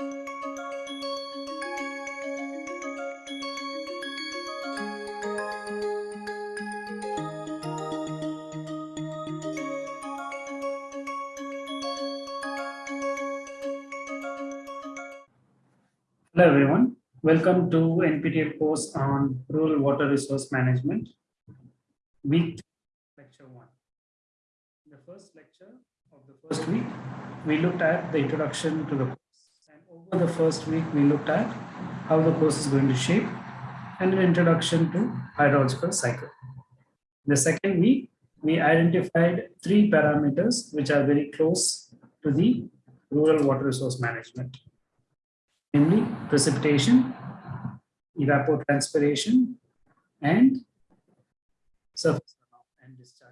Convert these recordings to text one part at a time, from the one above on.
Hello everyone, welcome to NPTEL course on Rural Water Resource Management, week lecture one. In the first lecture of the first week, we looked at the introduction to the over the first week we looked at how the course is going to shape and an introduction to hydrological cycle. The second week, we identified three parameters which are very close to the rural water resource management namely precipitation, evapotranspiration, and surface runoff and discharge.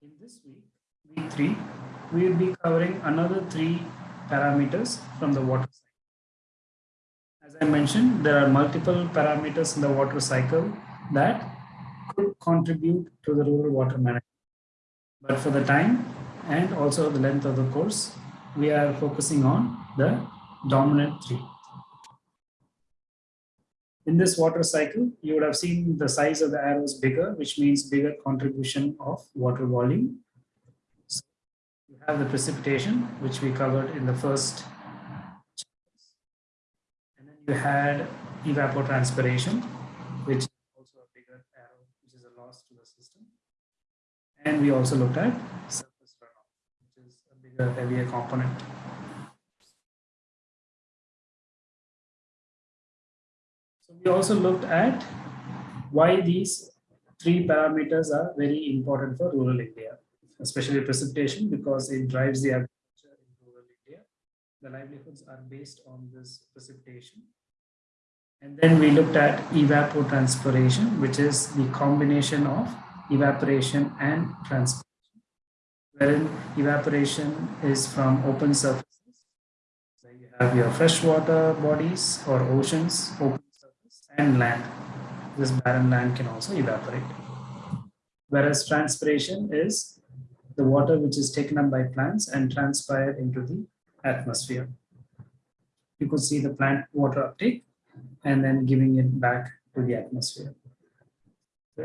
In this week, week three, we will be covering another three parameters from the water cycle. As I mentioned, there are multiple parameters in the water cycle that could contribute to the rural water management. But for the time and also the length of the course, we are focusing on the dominant three. In this water cycle, you would have seen the size of the arrows bigger, which means bigger contribution of water volume. Have the precipitation, which we covered in the first. And then you had evapotranspiration, which is also a bigger arrow, which is a loss to the system. And we also looked at surface runoff, which is a bigger, heavier component. So we also looked at why these three parameters are very important for rural India, especially precipitation because it drives the agriculture in rural India. The livelihoods are based on this precipitation. And then we looked at evapotranspiration, which is the combination of evaporation and transpiration, wherein evaporation is from open surfaces. So you have your freshwater bodies or oceans, open surface, and land. This barren land can also evaporate. Whereas transpiration is the water which is taken up by plants and transpired into the atmosphere. You could see the plant water uptake and then giving it back to the atmosphere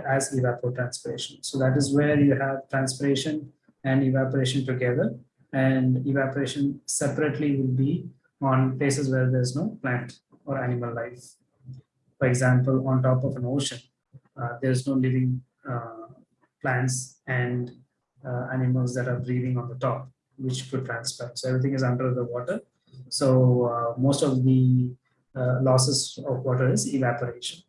as evapotranspiration. So that is where you have transpiration and evaporation together and evaporation separately will be on places where there's no plant or animal life for example, on top of an ocean, uh, there's no living uh, plants and uh, animals that are breathing on the top, which could transpire. So everything is under the water. So uh, most of the uh, losses of water is evaporation.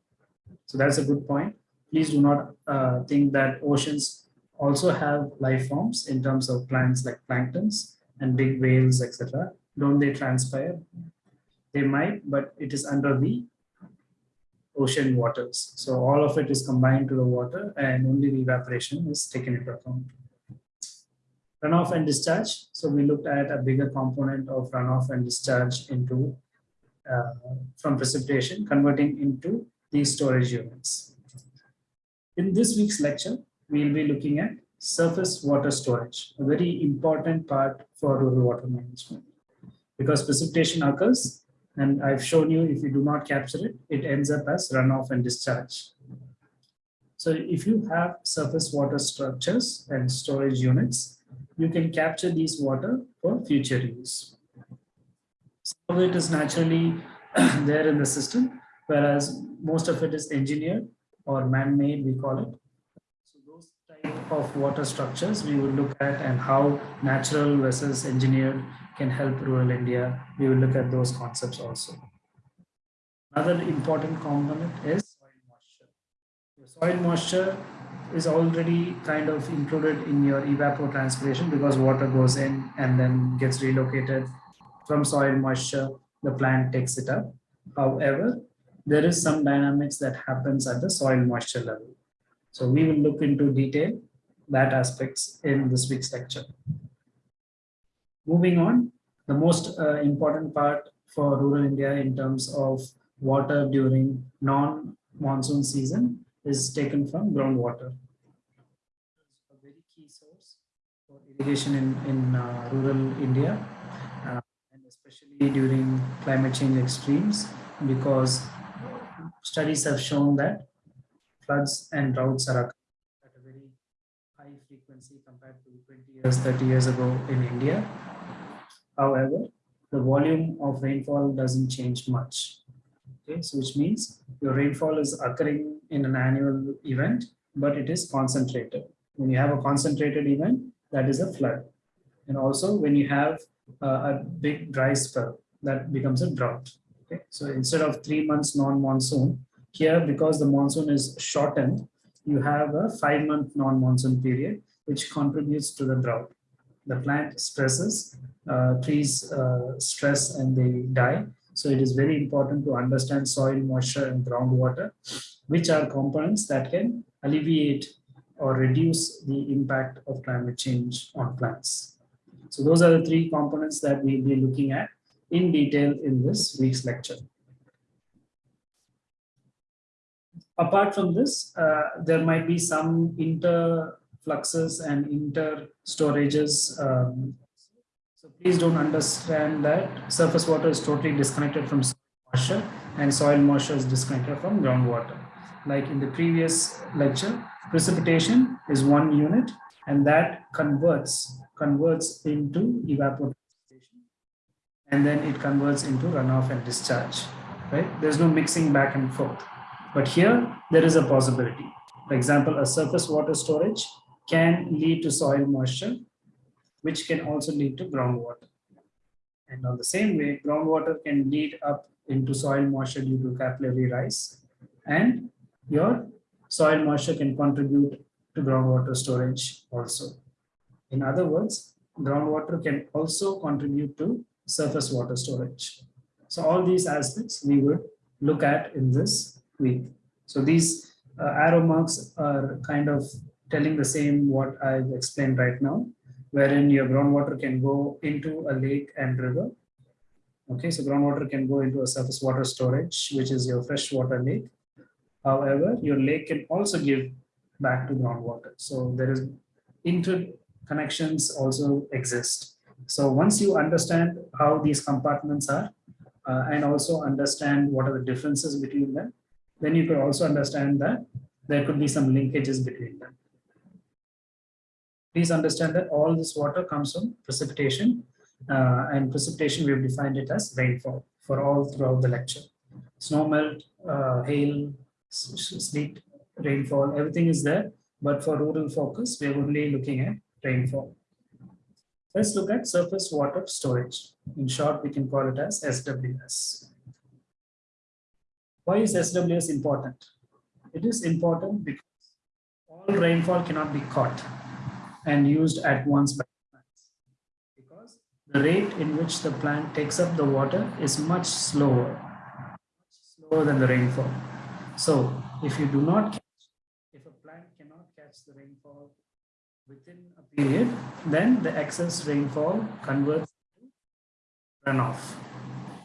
So that's a good point. Please do not uh, think that oceans also have life forms in terms of plants like planktons and big whales, etc. Don't they transpire? They might, but it is under the ocean waters. So all of it is combined to the water and only the evaporation is taken into account. Runoff and discharge. So we looked at a bigger component of runoff and discharge into uh, from precipitation, converting into these storage units. In this week's lecture, we'll be looking at surface water storage, a very important part for rural water management. Because precipitation occurs and I've shown you if you do not capture it, it ends up as runoff and discharge. So if you have surface water structures and storage units, you can capture these water for future use. Some of it is naturally there in the system, whereas most of it is engineered or man-made, we call it. So those type of water structures we will look at and how natural versus engineered can help rural India. We will look at those concepts also. Another important component is soil moisture. Soil moisture is already kind of included in your evapotranspiration because water goes in and then gets relocated from soil moisture, the plant takes it up. However, there is some dynamics that happens at the soil moisture level. So we will look into detail that aspects in this week's lecture. Moving on, the most uh, important part for rural India in terms of water during non-monsoon season is taken from groundwater. A very key source for irrigation in, in uh, rural India uh, and especially during climate change extremes, because studies have shown that floods and droughts are at a very high frequency compared to 20 years, 30 years ago in India. However, the volume of rainfall doesn't change much. Okay, so which means your rainfall is occurring in an annual event, but it is concentrated. When you have a concentrated event, that is a flood. And also when you have uh, a big dry spell, that becomes a drought. Okay, so instead of three months non-monsoon, here because the monsoon is shortened, you have a five month non-monsoon period, which contributes to the drought. The plant stresses, uh, trees uh, stress and they die. So it is very important to understand soil moisture and groundwater, which are components that can alleviate or reduce the impact of climate change on plants. So those are the three components that we'll be looking at in detail in this week's lecture. Apart from this, uh, there might be some interfluxes and inter-storages. Um, so please don't understand that surface water is totally disconnected from moisture and soil moisture is disconnected from groundwater. Like in the previous lecture, precipitation is one unit and that converts converts into evaporation and then it converts into runoff and discharge right? There's no mixing back and forth. But here there is a possibility. For example a surface water storage can lead to soil moisture which can also lead to groundwater and on the same way groundwater can lead up into soil moisture due to capillary rise and your soil moisture can contribute to groundwater storage also in other words, groundwater can also contribute to surface water storage. So all these aspects we would look at in this week. So these uh, arrow marks are kind of telling the same what I've explained right now, wherein your groundwater can go into a lake and river. Okay, so groundwater can go into a surface water storage, which is your freshwater lake. However, your lake can also give back to groundwater. So there is interconnections also exist. So once you understand how these compartments are uh, and also understand what are the differences between them, then you could also understand that there could be some linkages between them. Please understand that all this water comes from precipitation uh, and precipitation we have defined it as rainfall for all throughout the lecture. Snow melt, uh, hail, sleet, rainfall, everything is there. But for rural focus, we're only looking at rainfall. Let's look at surface water storage. In short, we can call it as SWS. Why is SWS important? It is important because all rainfall cannot be caught and used at once by plants because the rate in which the plant takes up the water is much slower, much slower than the rainfall. So if you do not catch, if a plant cannot catch the rainfall within a period, then the excess rainfall converts to runoff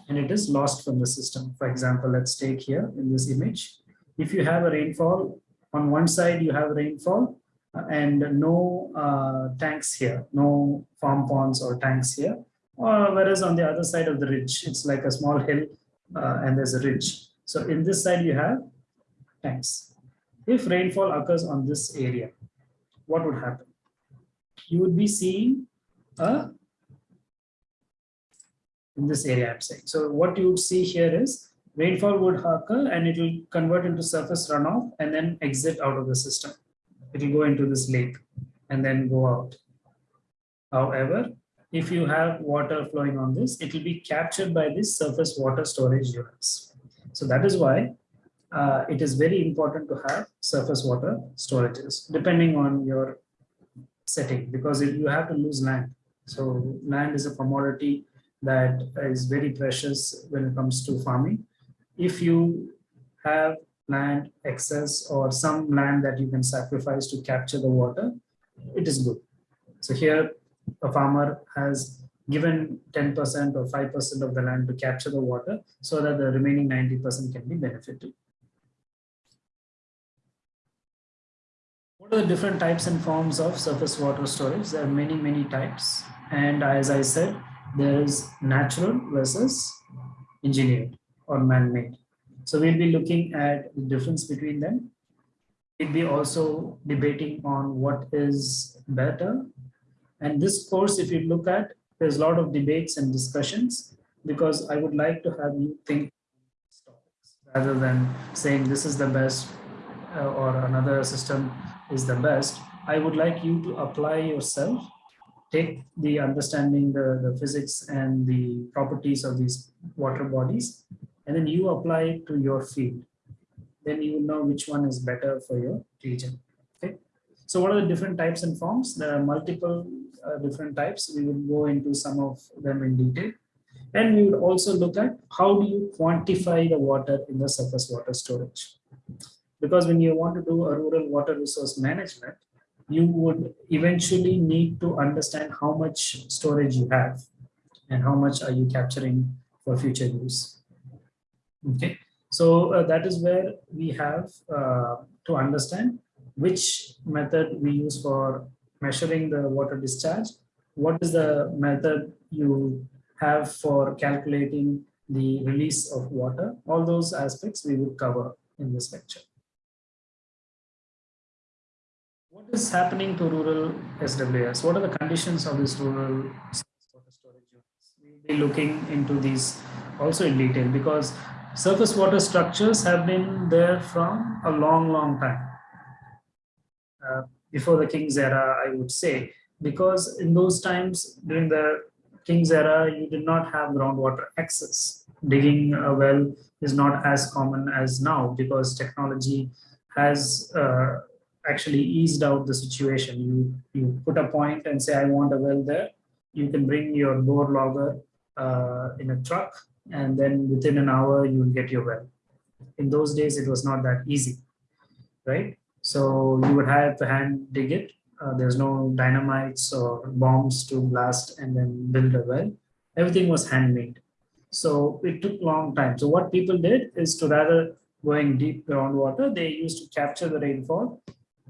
and it is lost from the system. For example, let's take here in this image. If you have a rainfall, on one side you have rainfall and no uh, tanks here, no farm ponds or tanks here. Or whereas on the other side of the ridge, it's like a small hill uh, and there's a ridge. So in this side you have tanks. If rainfall occurs on this area, what would happen? you would be seeing a in this area I'm saying. So what you would see here is rainfall would occur and it will convert into surface runoff and then exit out of the system. It will go into this lake and then go out. However, if you have water flowing on this, it will be captured by these surface water storage units. So that is why uh, it is very important to have surface water storages, depending on your setting because you have to lose land. So land is a commodity that is very precious when it comes to farming. If you have land excess or some land that you can sacrifice to capture the water, it is good. So here a farmer has given 10% or 5% of the land to capture the water so that the remaining 90% can be benefited. What are the different types and forms of surface water storage? There are many, many types. And as I said, there is natural versus engineered or man-made. So we'll be looking at the difference between them. We'll be also debating on what is better. And this course, if you look at, there's a lot of debates and discussions because I would like to have you think rather than saying this is the best uh, or another system is the best. I would like you to apply yourself, take the understanding the, the physics and the properties of these water bodies, and then you apply it to your field. Then you know which one is better for your region. Okay. So what are the different types and forms? There are multiple uh, different types. We will go into some of them in detail. And we would also look at how do you quantify the water in the surface water storage. Because when you want to do a rural water resource management, you would eventually need to understand how much storage you have and how much are you capturing for future use. Okay, so uh, that is where we have uh, to understand which method we use for measuring the water discharge, what is the method you have for calculating the release of water, all those aspects we would cover in this lecture. What is happening to rural SWS? What are the conditions of this rural water storage units? We will be looking into these also in detail because surface water structures have been there from a long, long time. Uh, before the King's era, I would say, because in those times during the King's era, you did not have groundwater access. Digging a well is not as common as now because technology has uh, actually eased out the situation. You, you put a point and say, I want a well there. You can bring your bore logger uh, in a truck and then within an hour you will get your well. In those days, it was not that easy, right? So you would have to hand dig it. Uh, there's no dynamites or bombs to blast and then build a well. Everything was handmade. So it took long time. So what people did is to rather going deep groundwater, they used to capture the rainfall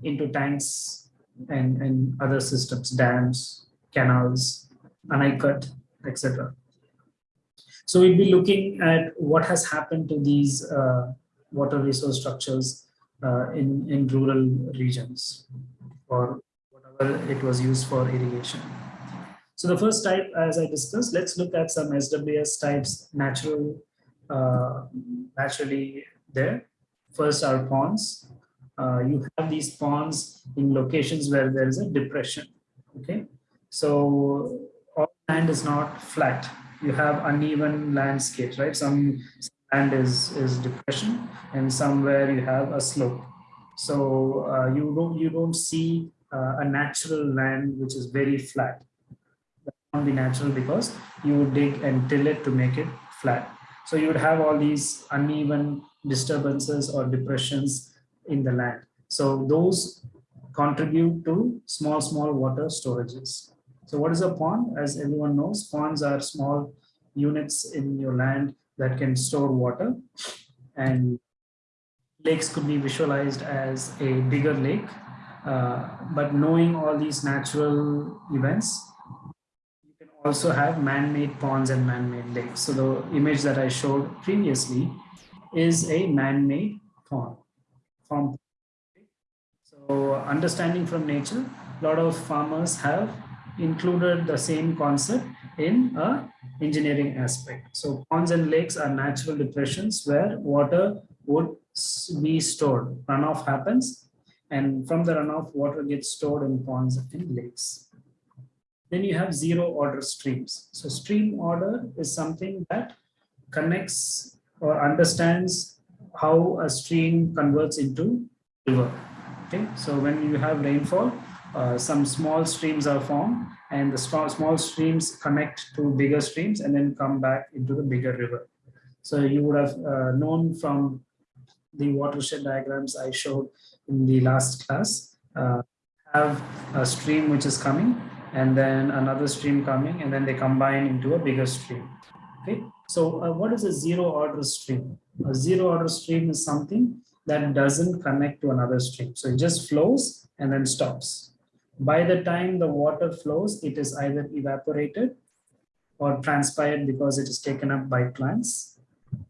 into tanks and, and other systems, dams, canals, Anicut, etc. So we'll be looking at what has happened to these uh, water resource structures uh, in, in rural regions or whatever it was used for irrigation. So the first type, as I discussed, let's look at some SWS types natural, uh, naturally there. First are ponds. Uh, you have these ponds in locations where there is a depression. Okay, so all land is not flat you have uneven landscapes, right? Some land is, is depression and somewhere you have a slope. So uh, you, don't, you don't see uh, a natural land which is very flat. That won't be natural because you would dig and till it to make it flat. So you would have all these uneven disturbances or depressions in the land. So those contribute to small, small water storages. So what is a pond? As everyone knows, ponds are small units in your land that can store water and lakes could be visualized as a bigger lake. Uh, but knowing all these natural events, you can also have man-made ponds and man-made lakes. So the image that I showed previously is a man-made pond. So understanding from nature, a lot of farmers have included the same concept in a engineering aspect. So ponds and lakes are natural depressions where water would be stored. Runoff happens and from the runoff water gets stored in ponds and lakes. Then you have zero order streams. So stream order is something that connects or understands how a stream converts into river. Okay, so when you have rainfall, uh, some small streams are formed and the small, small streams connect to bigger streams and then come back into the bigger river. So you would have uh, known from the watershed diagrams I showed in the last class, uh, have a stream which is coming and then another stream coming and then they combine into a bigger stream. Okay, so uh, what is a zero order stream? A zero order stream is something that doesn't connect to another stream. So it just flows and then stops by the time the water flows, it is either evaporated or transpired because it is taken up by plants.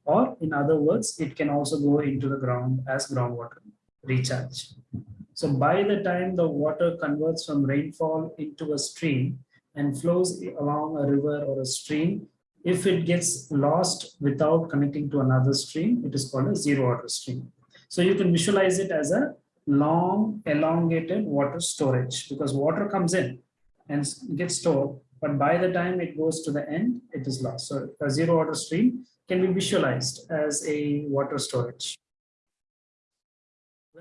Or in other words, it can also go into the ground as groundwater recharge. So by the time the water converts from rainfall into a stream and flows along a river or a stream, if it gets lost without connecting to another stream, it is called a zero water stream. So you can visualize it as a long elongated water storage because water comes in and gets stored but by the time it goes to the end it is lost. So a zero water stream can be visualized as a water storage.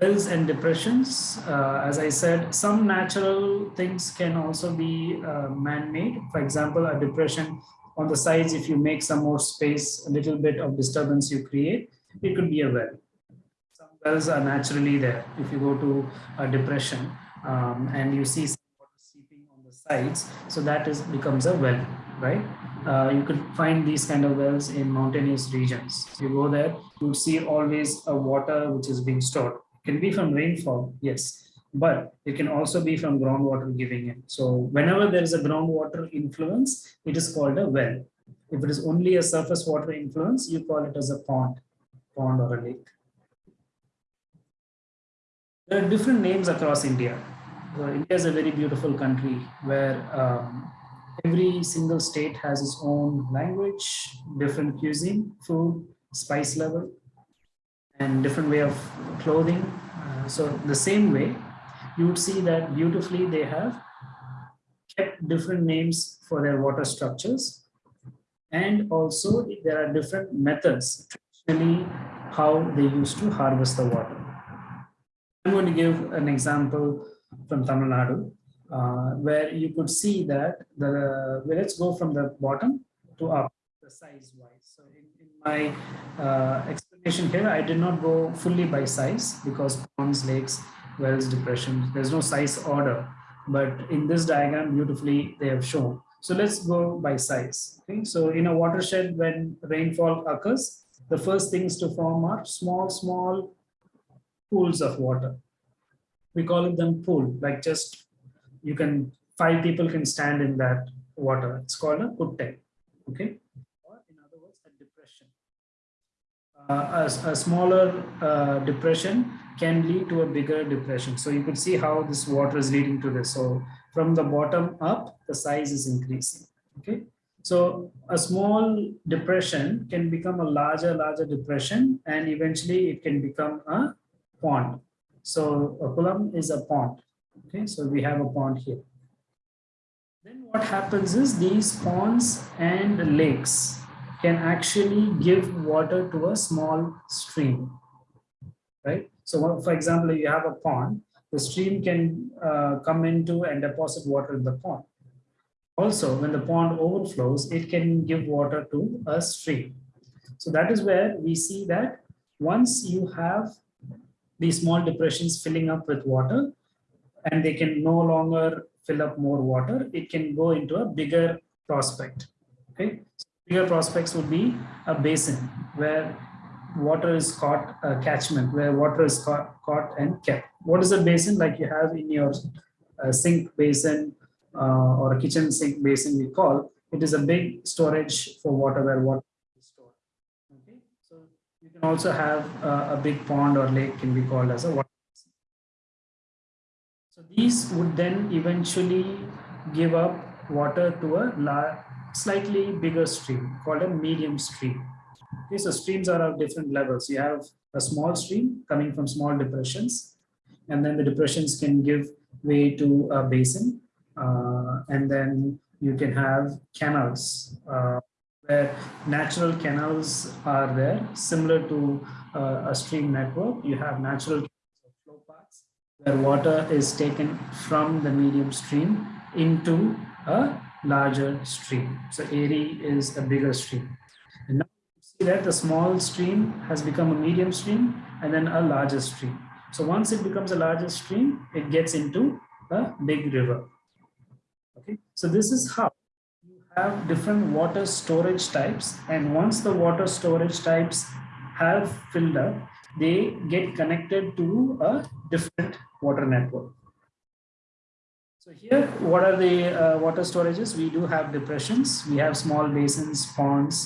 Wells and depressions uh, as i said some natural things can also be uh, man-made. For example a depression on the sides if you make some more space a little bit of disturbance you create it could be a well wells are naturally there. If you go to a depression um, and you see water seeping on the sides, so that is becomes a well, right? Uh, you could find these kind of wells in mountainous regions. You go there, you see always a water which is being stored. It can be from rainfall, yes, but it can also be from groundwater giving in. So whenever there is a groundwater influence, it is called a well. If it is only a surface water influence, you call it as a pond, pond or a lake. There are different names across India. So India is a very beautiful country where um, every single state has its own language, different cuisine, food, spice level, and different way of clothing. Uh, so the same way, you would see that beautifully they have kept different names for their water structures. And also there are different methods, traditionally how they used to harvest the water. I'm going to give an example from Tamil Nadu, uh, where you could see that the, well, let's go from the bottom to up, the size wise. So in, in my uh, explanation here, I did not go fully by size because ponds, lakes, wells, depressions, there's no size order. But in this diagram, beautifully they have shown. So let's go by size. Okay, so in a watershed, when rainfall occurs, the first things to form are small, small pools of water. We call it them pool, like just you can, five people can stand in that water. It's called a kutte, okay? Or in other words, a depression. Uh, a, a, smaller uh, depression can lead to a bigger depression. So you could see how this water is leading to this. So from the bottom up, the size is increasing, okay? So a small depression can become a larger, larger depression, and eventually it can become a pond. So a kulam is a pond. Okay, so we have a pond here. Then what happens is these ponds and lakes can actually give water to a small stream, right? So for example, you have a pond, the stream can uh, come into and deposit water in the pond. Also, when the pond overflows, it can give water to a stream. So that is where we see that once you have these small depressions filling up with water and they can no longer fill up more water, it can go into a bigger prospect. Okay, so bigger prospects would be a basin where water is caught, a catchment where water is caught, caught and kept. What is a basin like you have in your uh, sink basin uh, or a kitchen sink basin we call? It is a big storage for water where water can also have a, a big pond or lake can be called as a water So these would then eventually give up water to a slightly bigger stream called a medium stream. Okay, so streams are of different levels. You have a small stream coming from small depressions, and then the depressions can give way to a basin, uh, and then you can have canals uh, where natural canals are there, similar to uh, a stream network. You have natural flow paths where water is taken from the medium stream into a larger stream. So Eri is a bigger stream. And now you see that the small stream has become a medium stream and then a larger stream. So once it becomes a larger stream, it gets into a big river. Okay, so this is how have different water storage types and once the water storage types have filled up they get connected to a different water network So here, what are the uh, water storages? We do have depressions, we have small basins, ponds,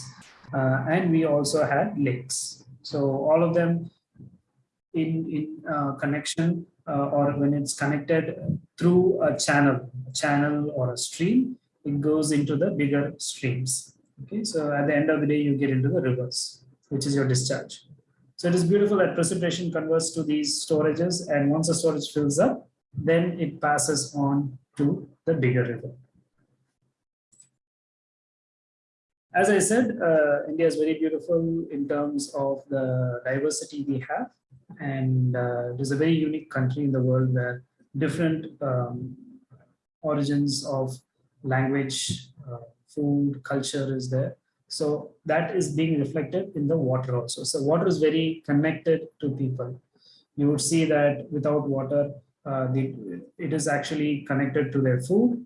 uh, and we also had lakes. So all of them in, in uh, connection uh, or when it's connected through a channel, a channel or a stream, it goes into the bigger streams. Okay, so at the end of the day, you get into the rivers, which is your discharge. So it is beautiful that precipitation converts to these storages, and once the storage fills up, then it passes on to the bigger river. As I said, uh, India is very beautiful in terms of the diversity we have, and uh, it is a very unique country in the world where different um, origins of language, uh, food, culture is there. So that is being reflected in the water also. So water is very connected to people. You would see that without water, uh, the, it is actually connected to their food,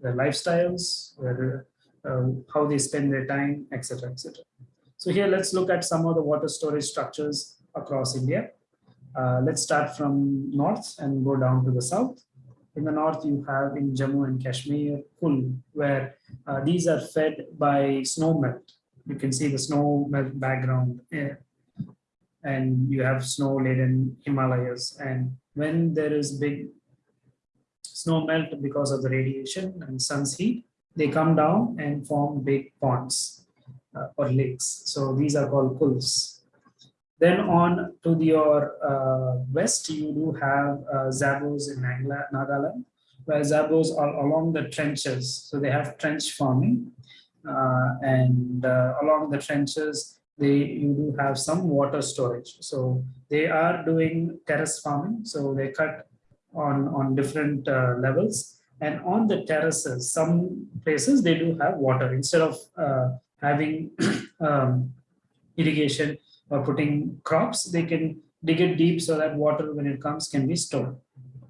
their lifestyles, their, uh, how they spend their time, etc. etc. So here, let's look at some of the water storage structures across India. Uh, let's start from north and go down to the south. In the north, you have in Jammu and Kashmir, Kul, where uh, these are fed by snow melt. You can see the snow melt background eh, and you have snow laden Himalayas. And when there is big snow melt because of the radiation and sun's heat, they come down and form big ponds uh, or lakes. So these are called kuls. Then on to the, your uh, west, you do have uh, Zabos in Nagaland, where Zabos are along the trenches. So they have trench farming. Uh, and uh, along the trenches, they you do have some water storage. So they are doing terrace farming. So they cut on, on different uh, levels. And on the terraces, some places they do have water. Instead of uh, having um, irrigation, or putting crops, they can dig it deep so that water when it comes can be stored.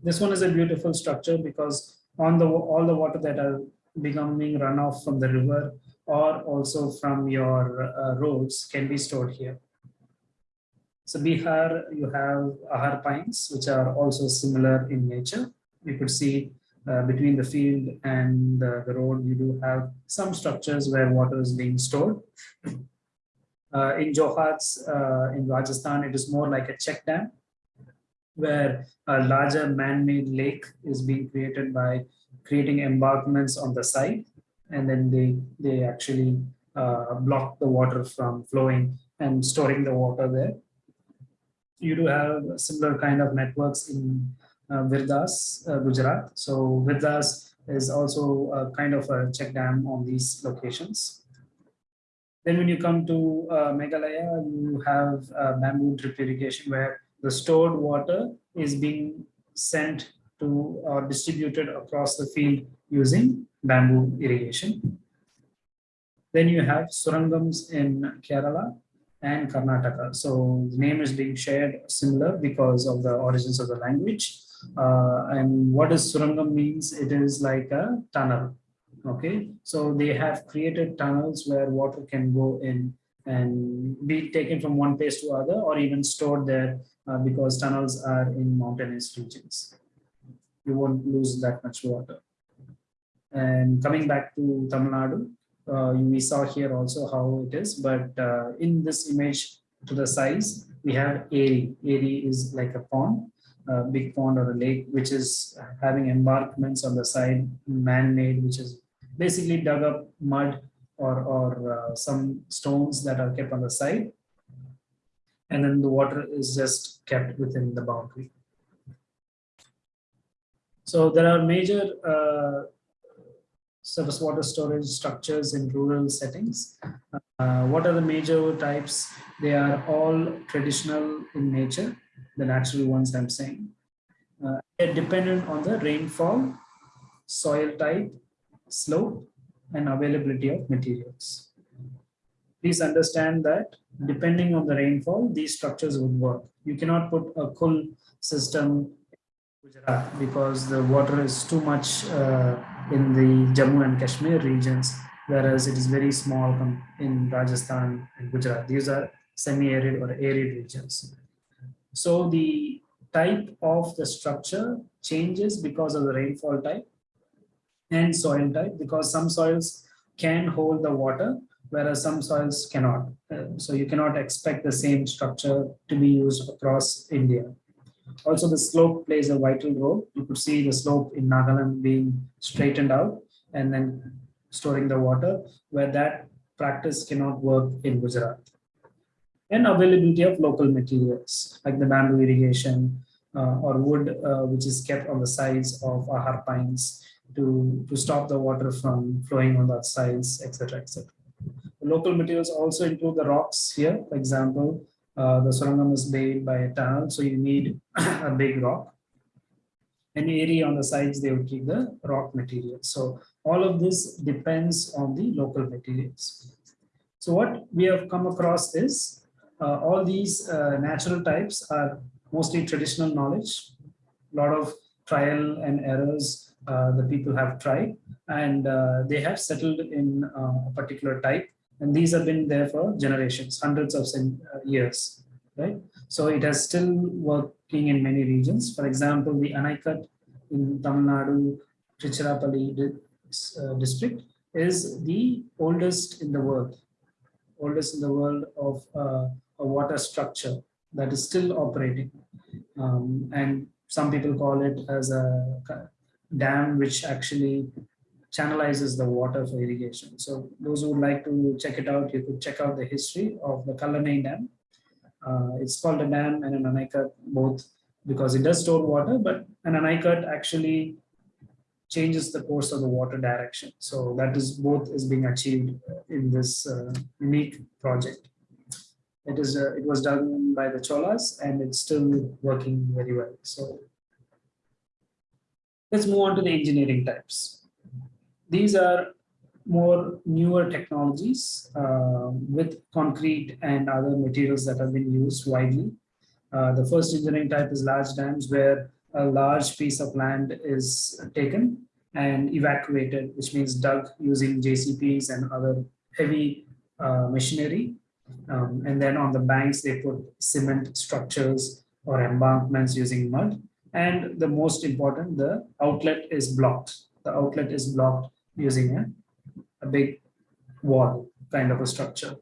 This one is a beautiful structure because on the all the water that are becoming runoff from the river or also from your uh, roads can be stored here. So Bihar, you have ahar pynes, which are also similar in nature. You could see uh, between the field and uh, the road, you do have some structures where water is being stored. Uh, in Johads, uh, in Rajasthan, it is more like a check dam where a larger man-made lake is being created by creating embankments on the side and then they they actually uh, block the water from flowing and storing the water there. You do have similar kind of networks in uh, Virdas, uh, Gujarat. So Virdas is also a kind of a check dam on these locations. Then when you come to uh, Meghalaya, you have uh, bamboo drip irrigation where the stored water is being sent to or distributed across the field using bamboo irrigation. Then you have surangams in Kerala and Karnataka. So the name is being shared similar because of the origins of the language. Uh, and what does surangam means? It is like a tunnel okay so they have created tunnels where water can go in and be taken from one place to other or even stored there uh, because tunnels are in mountainous regions you won't lose that much water and coming back to Tamil Nadu uh, we saw here also how it is but uh, in this image to the size we have Eri. Eri is like a pond a big pond or a lake which is having embankments on the side man-made which is basically dug up mud or, or uh, some stones that are kept on the side. And then the water is just kept within the boundary. So there are major uh, surface water storage structures in rural settings. Uh, what are the major types? They are all traditional in nature, the natural ones I'm saying. Uh, they're dependent on the rainfall, soil type, slope and availability of materials. Please understand that depending on the rainfall, these structures would work. You cannot put a kul system Gujarat because the water is too much uh, in the Jammu and Kashmir regions, whereas it is very small in Rajasthan and Gujarat. These are semi-arid or arid regions. So the type of the structure changes because of the rainfall type and soil type because some soils can hold the water whereas some soils cannot. Uh, so you cannot expect the same structure to be used across India. Also, the slope plays a vital role. You could see the slope in Nagaland being straightened out and then storing the water, where that practice cannot work in Gujarat. And availability of local materials like the bamboo irrigation or wood, uh, which is kept on the sides of ahar pynes to, to stop the water from flowing on the sides, etc. etc. Local materials also include the rocks here, for example, uh, the surangam is made by a tunnel, so you need a big rock. Any area on the sides, they will keep the rock material. So all of this depends on the local materials. So what we have come across is uh, all these uh, natural types are mostly traditional knowledge, a lot of trial and errors uh, the people have tried, and uh, they have settled in uh, a particular type and these have been there for generations, hundreds of uh, years, right? So it has still working in many regions. For example, the Anaikat in Tamil Nadu, Tiruchirappalli uh, district is the oldest in the world, oldest in the world of a water structure that is still operating. Um, and some people call it as a dam which actually channelizes the water for irrigation. So those who would like to check it out, you could check out the history of the Kallanai Dam. Uh, it's called a dam and an Anaikat both because it does store water, but an Anaikat actually changes the course of the water direction. So that is both is being achieved in this uh, unique project. It is uh, it was done by the Cholas and it's still working very well. So let's move on to the engineering types. These are more newer technologies uh, with concrete and other materials that have been used widely. Uh, the first engineering type is large dams where a large piece of land is taken and evacuated, which means dug using JCBs and other heavy uh, machinery. Um, and then on the banks, they put cement structures or embankments using mud. And the most important, the outlet is blocked. The outlet is blocked using a, a big wall kind of a structure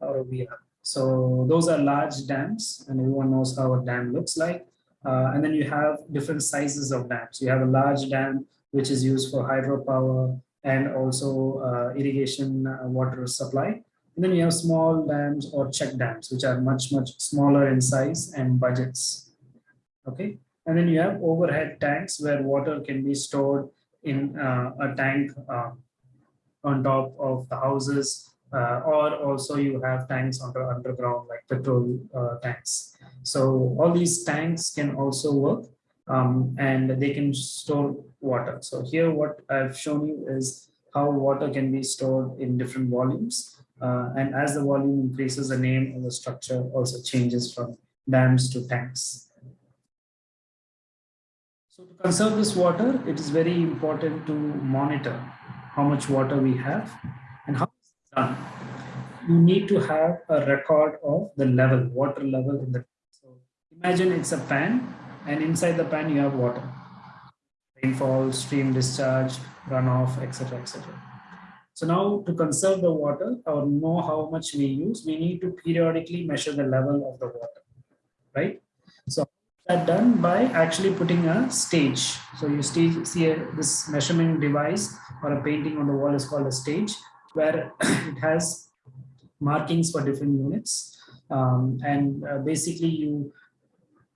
or a weir. So those are large dams and everyone knows how a dam looks like. Uh, and then you have different sizes of dams. You have a large dam which is used for hydropower and also uh, irrigation uh, water supply. And then you have small dams or check dams, which are much, much smaller in size and budgets. Okay. And then you have overhead tanks where water can be stored in uh, a tank uh, on top of the houses uh, or also you have tanks under underground like petrol tanks. So all these tanks can also work um, and they can store water. So here what I've shown you is how water can be stored in different volumes. Uh, and as the volume increases, the name of the structure also changes from dams to tanks. So to conserve this water, it is very important to monitor how much water we have and how it's done. You need to have a record of the level, water level in the So imagine it's a pan and inside the pan you have water. Rainfall, stream discharge, runoff, etc. etc. So now to conserve the water or know how much we use, we need to periodically measure the level of the water, right? So that done by actually putting a stage. So you stage, see a, this measurement device or a painting on the wall is called a stage where it has markings for different units. Um, and uh, basically you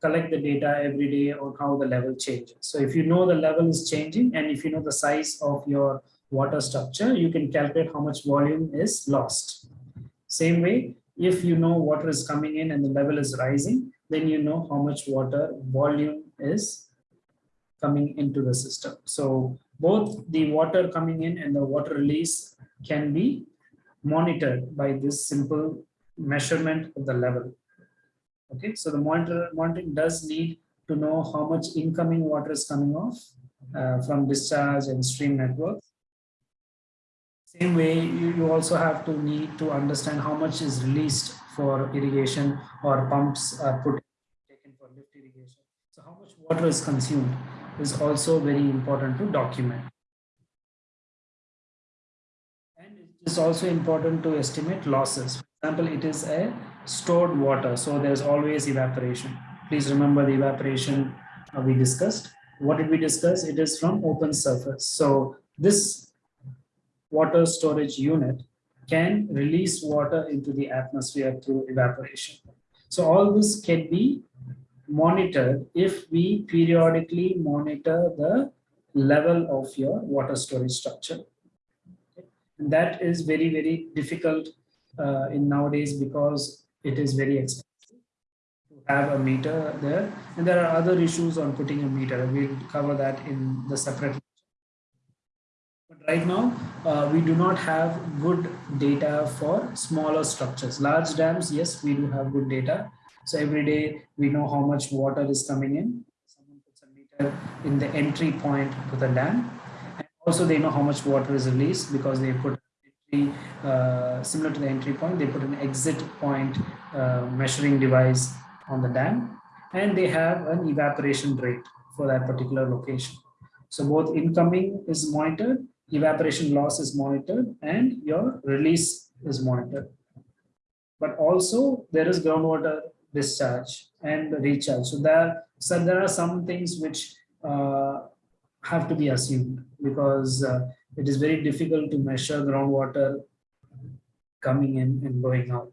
collect the data every day on how the level changes. So if you know the level is changing and if you know the size of your water structure, you can calculate how much volume is lost. Same way, if you know water is coming in and the level is rising, then you know how much water volume is coming into the system. So both the water coming in and the water release can be monitored by this simple measurement of the level. Okay, so the monitor monitoring does need to know how much incoming water is coming off uh, from discharge and stream networks. Same way, you, you also have to need to understand how much is released for irrigation or pumps are put taken for lift irrigation So how much water is consumed is also very important to document. And it is also important to estimate losses. For example, it is a stored water, so there's always evaporation. Please remember the evaporation we discussed. What did we discuss? It is from open surface. So this water storage unit can release water into the atmosphere through evaporation. So all this can be monitored if we periodically monitor the level of your water storage structure. And that is very, very difficult uh, in nowadays because it is very expensive to have a meter there. And there are other issues on putting a meter. We'll cover that in the separate but right now, uh, we do not have good data for smaller structures. Large dams, yes, we do have good data. So every day we know how much water is coming in. Someone puts a meter in the entry point to the dam. And also they know how much water is released because they put entry, uh, similar to the entry point, they put an exit point uh, measuring device on the dam. And they have an evaporation rate for that particular location. So both incoming is monitored evaporation loss is monitored and your release is monitored. But also there is groundwater discharge and recharge. So there, so there are some things which uh, have to be assumed because uh, it is very difficult to measure groundwater coming in and going out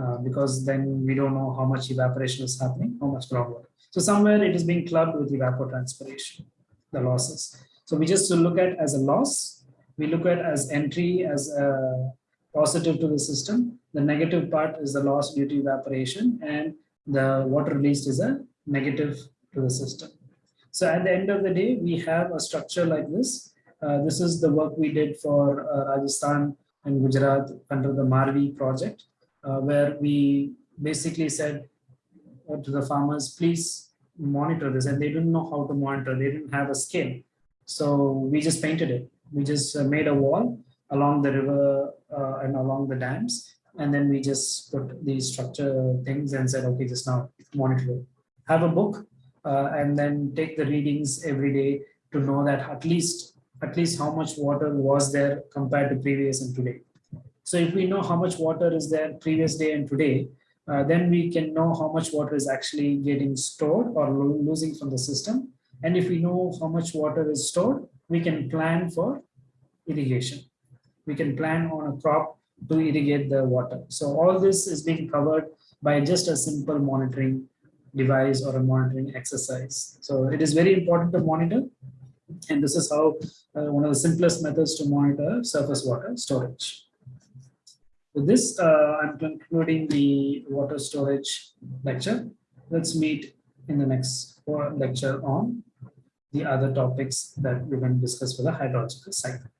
uh, because then we don't know how much evaporation is happening, how much groundwater. So somewhere it is being clubbed with evapotranspiration, the losses. So we just look at as a loss, we look at as entry as a positive to the system. The negative part is the loss due to evaporation and the water released is a negative to the system. So at the end of the day, we have a structure like this. Uh, this is the work we did for uh, Rajasthan and Gujarat under the Marvi project, uh, where we basically said to the farmers, please monitor this. And they didn't know how to monitor. They didn't have a scale. So we just painted it. We just uh, made a wall along the river uh, and along the dams. And then we just put these structure things and said, okay, just now monitor it. Have a book uh, and then take the readings every day to know that at least at least how much water was there compared to previous and today. So if we know how much water is there previous day and today, uh, then we can know how much water is actually getting stored or lo losing from the system. And if we know how much water is stored, we can plan for irrigation. We can plan on a crop to irrigate the water. So all this is being covered by just a simple monitoring device or a monitoring exercise. So it is very important to monitor. And this is how uh, one of the simplest methods to monitor surface water storage. With this, uh, I'm concluding the water storage lecture. Let's meet in the next lecture on the other topics that we're going to discuss for the hydrological cycle.